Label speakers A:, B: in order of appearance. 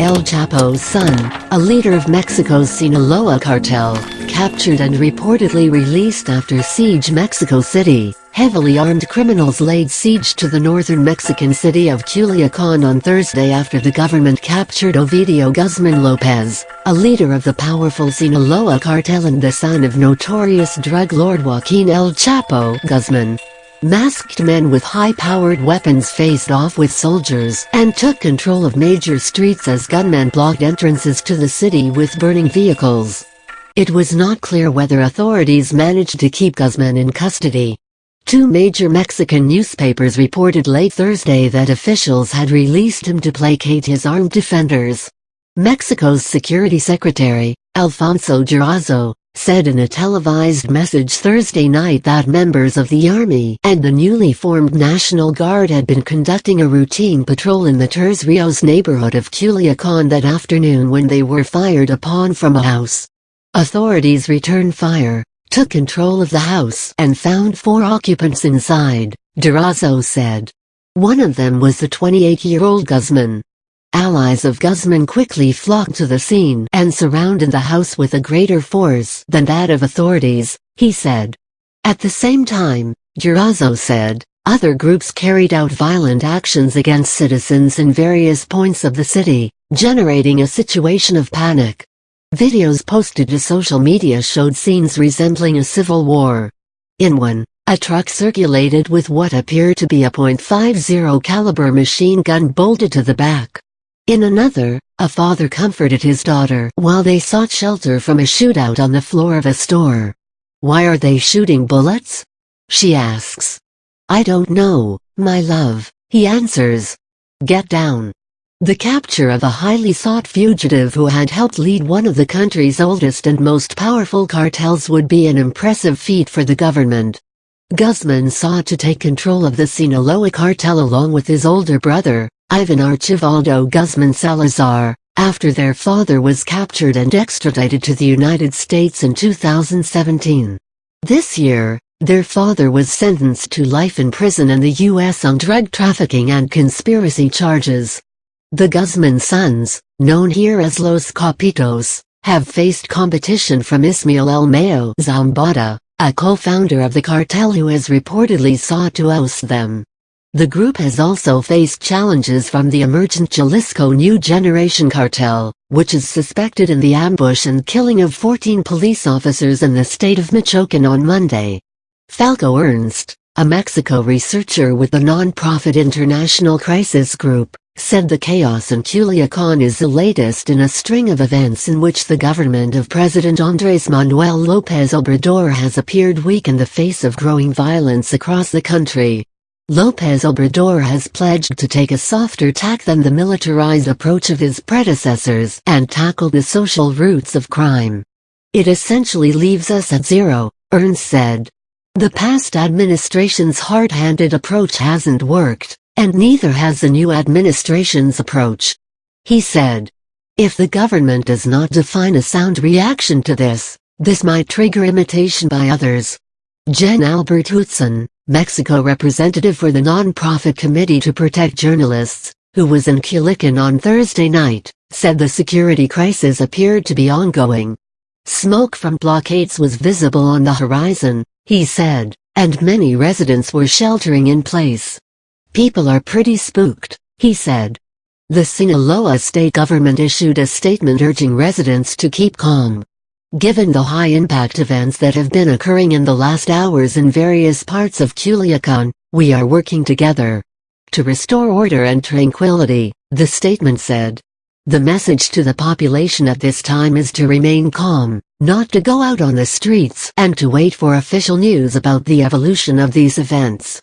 A: El Chapo's son, a leader of Mexico's Sinaloa cartel, captured and reportedly released after siege Mexico City. Heavily armed criminals laid siege to the northern Mexican city of Culiacan on Thursday after the government captured Ovidio Guzman Lopez, a leader of the powerful Sinaloa cartel and the son of notorious drug lord Joaquin El Chapo Guzman. Masked men with high-powered weapons faced off with soldiers and took control of major streets as gunmen blocked entrances to the city with burning vehicles. It was not clear whether authorities managed to keep Guzman in custody. Two major Mexican newspapers reported late Thursday that officials had released him to placate his armed defenders. Mexico's Security Secretary, Alfonso Durazo, said in a televised message Thursday night that members of the Army and the newly formed National Guard had been conducting a routine patrol in the Tres Rios neighborhood of Culiacan that afternoon when they were fired upon from a house. Authorities returned fire, took control of the house and found four occupants inside, Durazo said. One of them was the 28-year-old Guzman, Allies of Guzman quickly flocked to the scene and surrounded the house with a greater force than that of authorities, he said. At the same time, Durazo said, other groups carried out violent actions against citizens in various points of the city, generating a situation of panic. Videos posted to social media showed scenes resembling a civil war. In one, a truck circulated with what appeared to be a .50 caliber machine gun bolted to the back. In another, a father comforted his daughter while they sought shelter from a shootout on the floor of a store. Why are they shooting bullets? She asks. I don't know, my love, he answers. Get down. The capture of a highly sought fugitive who had helped lead one of the country's oldest and most powerful cartels would be an impressive feat for the government. Guzman sought to take control of the Sinaloa cartel along with his older brother, Ivan Archivaldo Guzman Salazar, after their father was captured and extradited to the United States in 2017. This year, their father was sentenced to life in prison in the U.S. on drug trafficking and conspiracy charges. The Guzman sons, known here as Los Capitos, have faced competition from Ismael El Mayo Zambada, a co-founder of the cartel who has reportedly sought to oust them. The group has also faced challenges from the emergent Jalisco New Generation Cartel, which is suspected in the ambush and killing of 14 police officers in the state of Michoacan on Monday. Falko Ernst, a Mexico researcher with the non-profit International Crisis Group, said the chaos in Culiacan is the latest in a string of events in which the government of President Andres Manuel Lopez Obrador has appeared weak in the face of growing violence across the country. Lopez Obrador has pledged to take a softer tack than the militarized approach of his predecessors and tackle the social roots of crime. It essentially leaves us at zero, Ernst said. The past administration's hard-handed approach hasn't worked, and neither has the new administration's approach. He said. If the government does not define a sound reaction to this, this might trigger imitation by others. Jan-Albert Hootsen, Mexico representative for the non-profit Committee to Protect Journalists, who was in Culiacan on Thursday night, said the security crisis appeared to be ongoing. Smoke from blockades was visible on the horizon, he said, and many residents were sheltering in place. People are pretty spooked, he said. The Sinaloa state government issued a statement urging residents to keep calm. Given the high-impact events that have been occurring in the last hours in various parts of Culiacan, we are working together to restore order and tranquility, the statement said. The message to the population at this time is to remain calm, not to go out on the streets and to wait for official news about the evolution of these events.